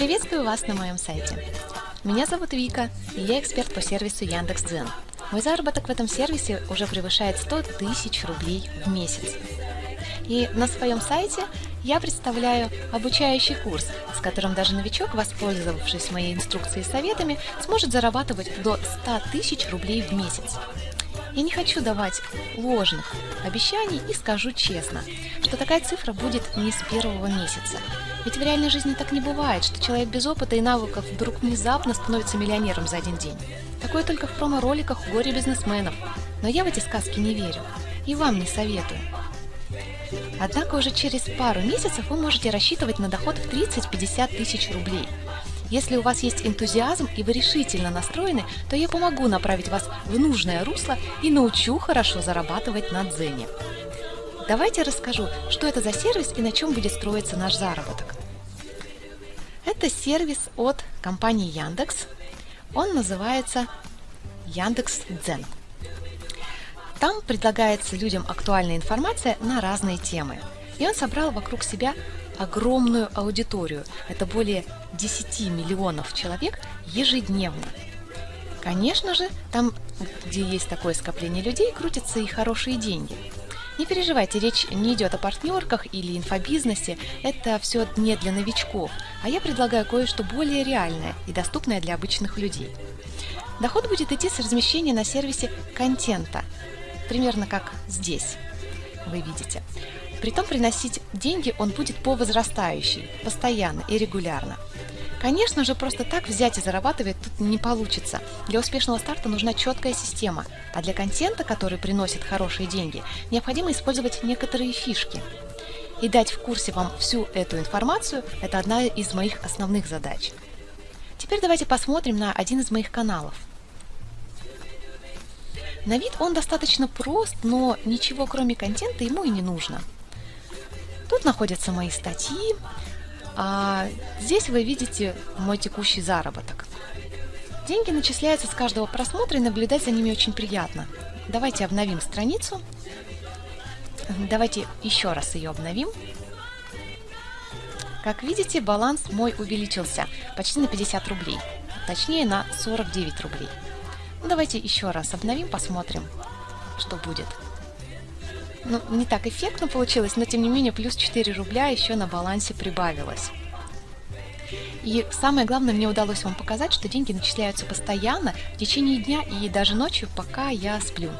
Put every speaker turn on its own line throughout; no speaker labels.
Приветствую вас на моем сайте. Меня зовут Вика, и я эксперт по сервису Яндекс.Дзен. Мой заработок в этом сервисе уже превышает 100 тысяч рублей в месяц. И на своем сайте я представляю обучающий курс, с которым даже новичок, воспользовавшись моей инструкцией и советами, сможет зарабатывать до 100 тысяч рублей в месяц. Я не хочу давать ложных обещаний и скажу честно, что такая цифра будет не с первого месяца. Ведь в реальной жизни так не бывает, что человек без опыта и навыков вдруг внезапно становится миллионером за один день. Такое только в промо-роликах у горе-бизнесменов. Но я в эти сказки не верю. И вам не советую. Однако уже через пару месяцев вы можете рассчитывать на доход в 30-50 тысяч рублей. Если у вас есть энтузиазм и вы решительно настроены, то я помогу направить вас в нужное русло и научу хорошо зарабатывать на Дзене. Давайте расскажу, что это за сервис и на чем будет строиться наш заработок. Это сервис от компании Яндекс. Он называется Яндекс Дзен. Там предлагается людям актуальная информация на разные темы. И он собрал вокруг себя огромную аудиторию. Это более 10 миллионов человек ежедневно. Конечно же, там, где есть такое скопление людей, крутятся и хорошие деньги. Не переживайте, речь не идет о партнерках или инфобизнесе, это все не для новичков, а я предлагаю кое-что более реальное и доступное для обычных людей. Доход будет идти с размещения на сервисе контента, примерно как здесь, вы видите. Притом приносить деньги он будет по возрастающей, постоянно и регулярно. Конечно же, просто так взять и зарабатывать тут не получится. Для успешного старта нужна четкая система, а для контента, который приносит хорошие деньги, необходимо использовать некоторые фишки. И дать в курсе вам всю эту информацию – это одна из моих основных задач. Теперь давайте посмотрим на один из моих каналов. На вид он достаточно прост, но ничего кроме контента ему и не нужно. Тут находятся мои статьи, а здесь вы видите мой текущий заработок. Деньги начисляются с каждого просмотра и наблюдать за ними очень приятно. Давайте обновим страницу. Давайте еще раз ее обновим. Как видите, баланс мой увеличился почти на 50 рублей, точнее на 49 рублей. Ну, давайте еще раз обновим, посмотрим, что будет. Ну, не так эффектно получилось, но тем не менее плюс 4 рубля еще на балансе прибавилось. И самое главное, мне удалось вам показать, что деньги начисляются постоянно в течение дня и даже ночью, пока я сплю.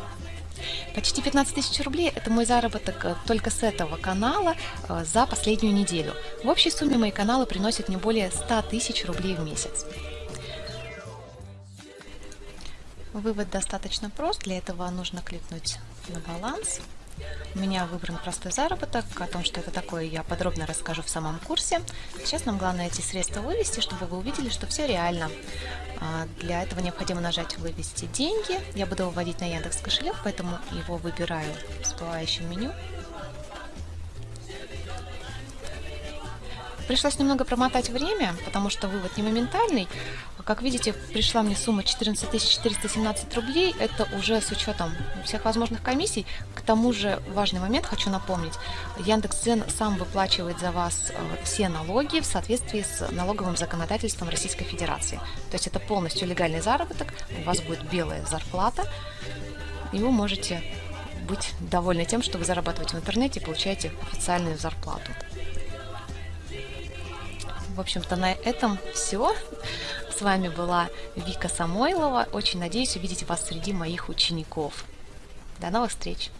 Почти 15 тысяч рублей – это мой заработок э, только с этого канала э, за последнюю неделю. В общей сумме мои каналы приносят не более 100 тысяч рублей в месяц. Вывод достаточно прост, для этого нужно кликнуть на баланс – у меня выбран простой заработок. О том, что это такое, я подробно расскажу в самом курсе. Сейчас нам главное эти средства вывести, чтобы вы увидели, что все реально. А, для этого необходимо нажать «Вывести деньги». Я буду выводить на Яндекс кошелек, поэтому его выбираю в всплывающем меню. Пришлось немного промотать время, потому что вывод не моментальный. Как видите, пришла мне сумма 14 417 рублей. Это уже с учетом всех возможных комиссий. К тому же важный момент хочу напомнить. Яндекс.Дзен сам выплачивает за вас э, все налоги в соответствии с налоговым законодательством Российской Федерации. То есть это полностью легальный заработок, у вас будет белая зарплата, и вы можете быть довольны тем, что вы зарабатываете в интернете и получаете официальную зарплату. В общем-то, на этом все. С вами была Вика Самойлова. Очень надеюсь увидеть вас среди моих учеников. До новых встреч!